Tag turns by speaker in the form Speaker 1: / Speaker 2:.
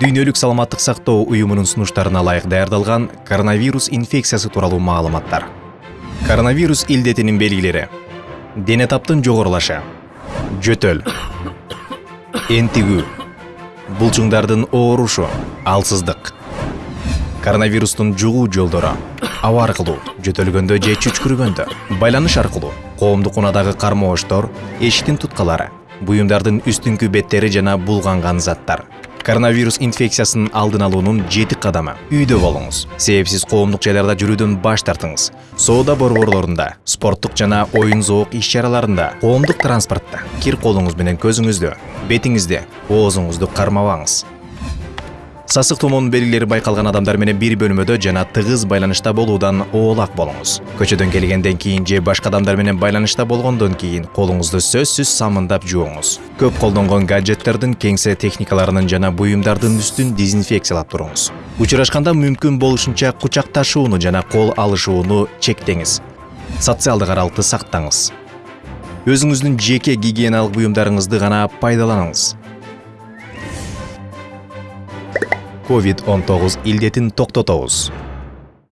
Speaker 1: дүйнөлүк саламаттык сактоо уюмунун сунуштарына ылайык даярдалган коронавирус инфекциясы тууралуу маалыматтар. Коронавирус илдетинин белгилери. Дене таптын жогорулашы. Жөтөл. Энтигүү булчуңдардын оорушу. Алсыздык. Коронавирустун жугуу жолдору. Аба аркылуу. Жөтөлгөндө же чүчкүргөндө. Байланыш аркылуу. Коомдук унаадагы кармооштор эшиктин туткалары буюмдардын үстүңкү беттери жана булганган заттар. Коронавирус инфекциясынын алдын алуунун жети кадамы. Үйдө болуңуз. Себепсиз коомдук жайларда жүрүүдөн баш тартыңыз. Соода борборлорунда спорттук жана оюн зоок иш чараларында коомдук транспортто кир колуңуз менен көзүңүздү бетиңизди оозуңузду кармабаңыз. Сасык тумоонун белгилери байкалган адамдар менен бир бөлмөдө жана тыгыз байланышта болуудан оолак болуңуз көчөдөн келгенден кийин же башка адамдар менен байланышта болгондон кийин колуңузду сөзсүз самындап жууңуз көп колдонгон гаджеттердин кеңсе техникаларынын жана буюмдардын үстүн дезинфекциялап туруңуз учурашканда мүмкүн болушунча кучакташууну жана кол алышууну чектеңиз социалдык аралыкты сактаңыз өзүңүздүн жеке гигиеналык буюмдарыңызды гана пайдаланыңыз. Covid 19 илдетин токтотобуз